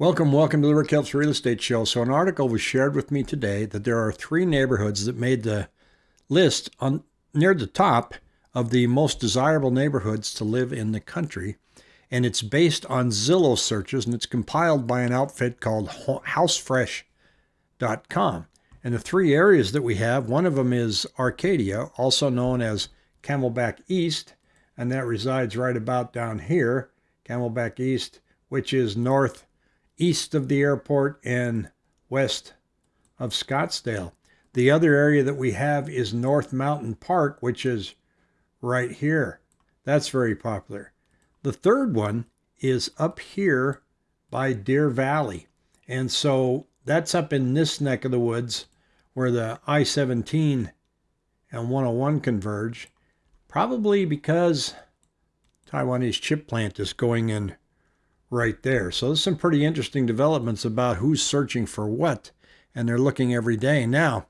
Welcome, welcome to the Rick Helps Real Estate Show. So, an article was shared with me today that there are three neighborhoods that made the list on near the top of the most desirable neighborhoods to live in the country. And it's based on Zillow searches and it's compiled by an outfit called HouseFresh.com. And the three areas that we have one of them is Arcadia, also known as Camelback East, and that resides right about down here, Camelback East, which is north east of the airport and west of Scottsdale. The other area that we have is North Mountain Park, which is right here. That's very popular. The third one is up here by Deer Valley. And so that's up in this neck of the woods where the I 17 and 101 converge, probably because Taiwanese chip plant is going in right there. So there's some pretty interesting developments about who's searching for what, and they're looking every day. Now,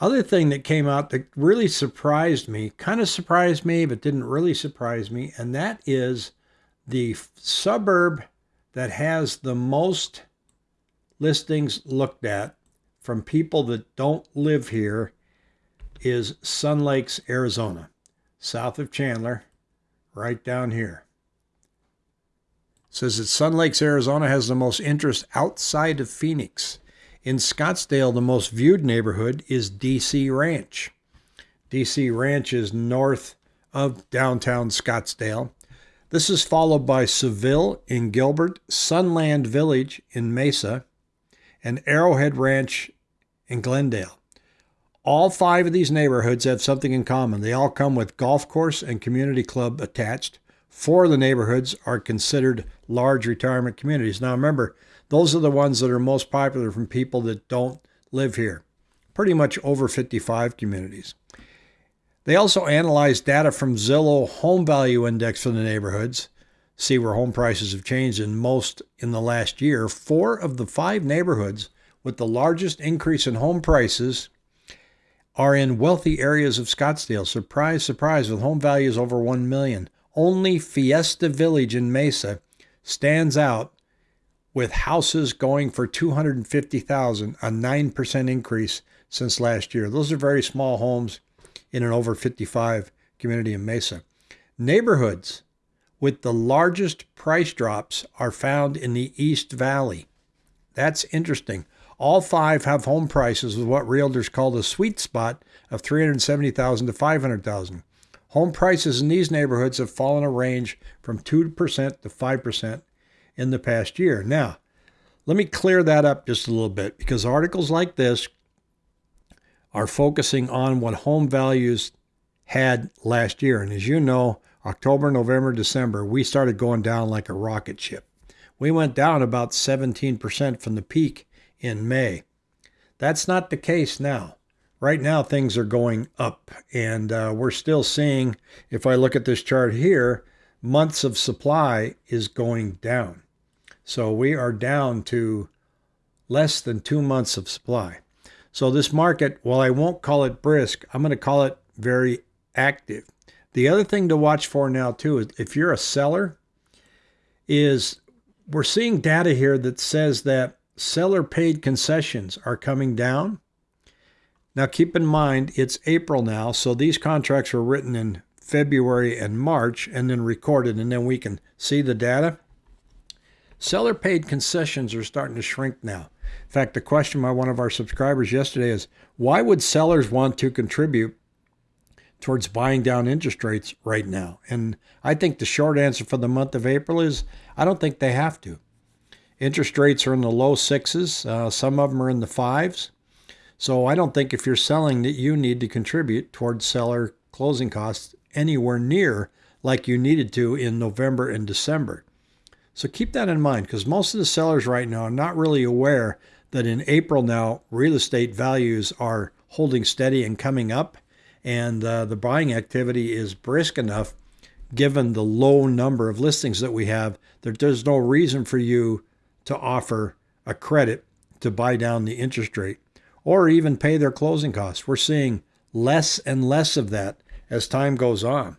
other thing that came out that really surprised me, kind of surprised me, but didn't really surprise me, and that is the suburb that has the most listings looked at from people that don't live here is Sun Lakes, Arizona, south of Chandler, right down here says that Sun Lakes, Arizona has the most interest outside of Phoenix. In Scottsdale, the most viewed neighborhood is DC Ranch. DC Ranch is north of downtown Scottsdale. This is followed by Seville in Gilbert, Sunland Village in Mesa, and Arrowhead Ranch in Glendale. All five of these neighborhoods have something in common. They all come with golf course and community club attached. Four of the neighborhoods are considered large retirement communities. Now, remember, those are the ones that are most popular from people that don't live here. Pretty much over 55 communities. They also analyzed data from Zillow Home Value Index for the neighborhoods, see where home prices have changed in most in the last year. Four of the five neighborhoods with the largest increase in home prices are in wealthy areas of Scottsdale. Surprise, surprise, with home values over 1 million. Only Fiesta Village in Mesa stands out with houses going for 250,000, a 9% increase since last year. Those are very small homes in an over 55 community in Mesa. Neighborhoods with the largest price drops are found in the East Valley. That's interesting. All five have home prices with what realtors call the sweet spot of 370,000 to 500,000. Home prices in these neighborhoods have fallen a range from 2% to 5% in the past year. Now, let me clear that up just a little bit because articles like this are focusing on what home values had last year. And as you know, October, November, December, we started going down like a rocket ship. We went down about 17% from the peak in May. That's not the case now right now things are going up and uh, we're still seeing if i look at this chart here months of supply is going down. So we are down to less than two months of supply. So this market while i won't call it brisk i'm going to call it very active. The other thing to watch for now too is if you're a seller is we're seeing data here that says that seller paid concessions are coming down now, keep in mind, it's April now, so these contracts were written in February and March and then recorded, and then we can see the data. Seller paid concessions are starting to shrink now. In fact, the question by one of our subscribers yesterday is why would sellers want to contribute towards buying down interest rates right now? And I think the short answer for the month of April is I don't think they have to. Interest rates are in the low sixes, uh, some of them are in the fives. So I don't think if you're selling that you need to contribute towards seller closing costs anywhere near like you needed to in November and December. So keep that in mind because most of the sellers right now are not really aware that in April now real estate values are holding steady and coming up, and uh, the buying activity is brisk enough given the low number of listings that we have that there's no reason for you to offer a credit to buy down the interest rate or even pay their closing costs. We're seeing less and less of that as time goes on.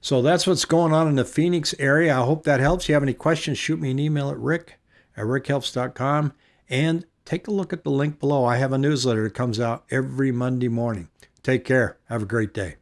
So that's what's going on in the Phoenix area. I hope that helps. If you have any questions, shoot me an email at rick at rickhelps.com and take a look at the link below. I have a newsletter that comes out every Monday morning. Take care. Have a great day.